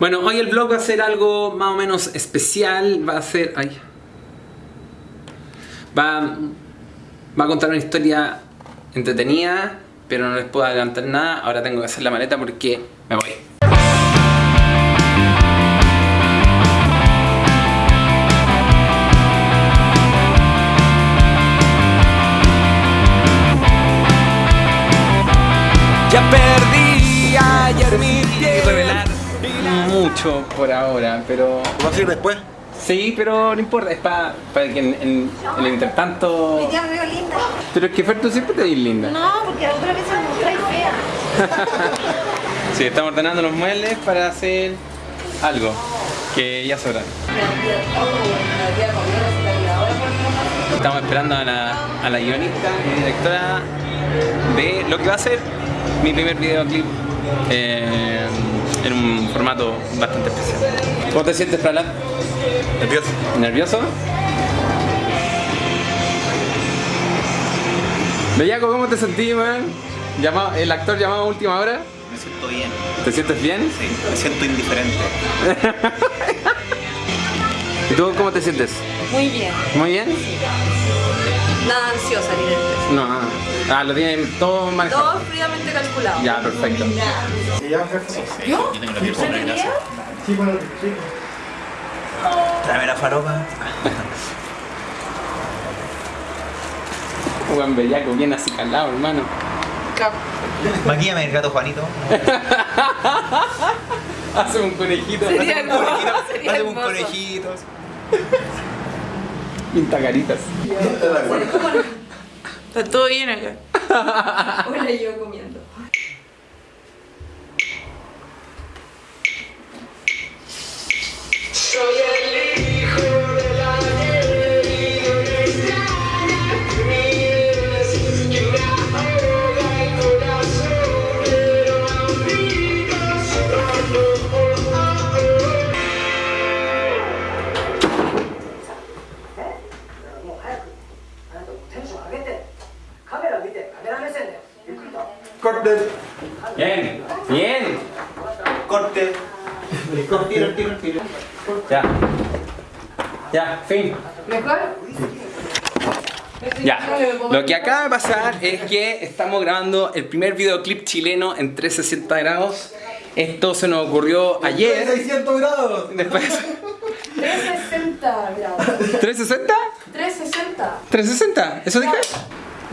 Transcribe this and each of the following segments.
Bueno, hoy el vlog va a ser algo más o menos especial. Va a ser. Ay. Va, va a contar una historia entretenida, pero no les puedo adelantar nada. Ahora tengo que hacer la maleta porque me voy. Ya perdí ayer mi revelar mucho por ahora, pero... ¿Va a ir después? Sí, pero no importa, es para que en, en- en el intertanto... Hoy día me veo linda. Pero es que Fer, tú siempre te ves linda. No, porque la otra vez me mostráis fea. Sí, estamos ordenando los muebles para hacer algo que ya sabrán. Estamos esperando a la, a la guionista y directora de lo que va a ser mi primer videoclip eh, en un formato bastante especial. ¿Cómo te sientes, Pralad? Nervioso. ¿Nervioso? Bellaco, ¿cómo te sentís, man? Llamado, el actor llamado a última hora. Me siento bien. ¿Te sientes bien? Sí, me siento indiferente. ¿Y tú cómo te sientes? Muy bien. ¿Muy bien? Nada ansiosa ni nerviosa. No, ah, lo tienen todo manejado. Todo fríamente calculado. Ya, perfecto. ¿Yo? Yo tengo la piel sobre grasa. Tráeme la faropa. Juan Bellaco, bien así calado, hermano. Maquíame el gato Juanito. Hace un conejito. Sería Un conejito. Hazme un conejito. Pinta caritas. Está todo bien acá. Hola, yo comiendo. Corte. Bien, bien. Corte. Tiro, tiro, tiro. Ya. Ya, fin. ¿Mejor? Ya. Lo que acaba de pasar es que estamos grabando el primer videoclip chileno en 360 grados. Esto se nos ocurrió ayer. 600 grados. Después. 360 grados. ¿360? 360. ¿360? ¿Eso dije?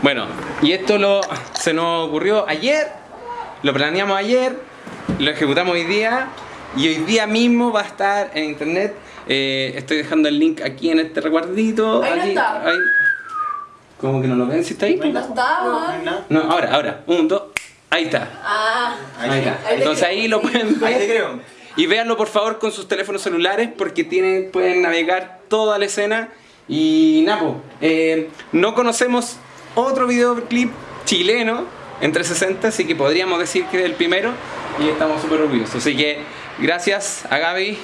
Bueno, y esto lo, se nos ocurrió ayer, lo planeamos ayer, lo ejecutamos hoy día y hoy día mismo va a estar en internet. Eh, estoy dejando el link aquí en este recuerdito. Ahí no está. ahí. ¿Cómo que no lo ven? ¿Si está ahí? No está, No ¿no? No, ahora, ahora. Un, dos. Ahí está. Ah. Ahí está. Ahí Entonces creo. ahí lo pueden Ahí te ver. creo. Y véanlo por favor con sus teléfonos celulares porque tienen, pueden navegar toda la escena. Y Napo, eh, no conocemos otro videoclip chileno en 360, así que podríamos decir que es el primero y estamos súper orgullosos. Así que gracias a Gaby,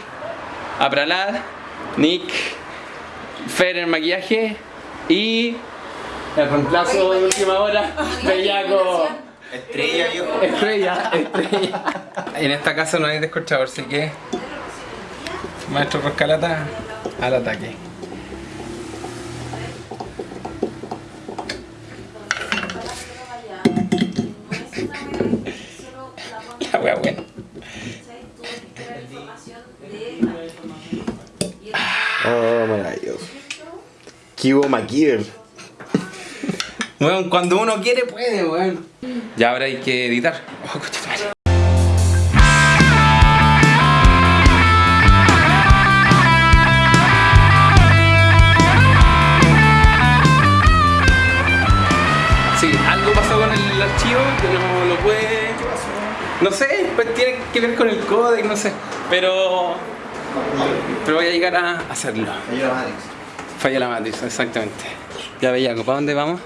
a Pralad, Nick, Fer en maquillaje y el reemplazo de última hora, Bellaco. Estrella, viejo. Estrella, estrella. En esta casa no hay descorchador, así que. Maestro Roscalata al ataque. Wea buena. Oh, maravilloso. Kibo McKeever. Bueno, cuando uno quiere, puede, weón. Ya ahora hay que editar. Oh, No sé, pues tiene que ver con el códec, no sé. Pero. Pero voy a llegar a hacerlo. Falla la matriz, exactamente. Ya Bellaco, ¿para dónde vamos?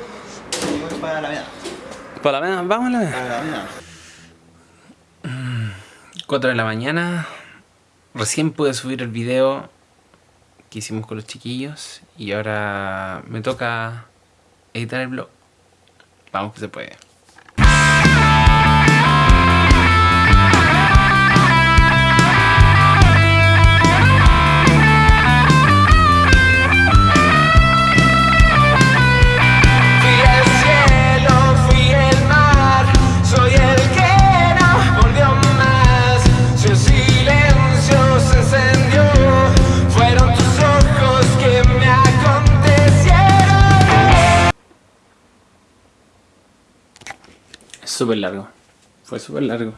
Para la mía. ¿Para la vena? Vamos a la vena. Para la mía. 4 de la mañana. Recién pude subir el video que hicimos con los chiquillos y ahora me toca editar el blog. Vamos que se puede. Súper largo. Fue súper largo.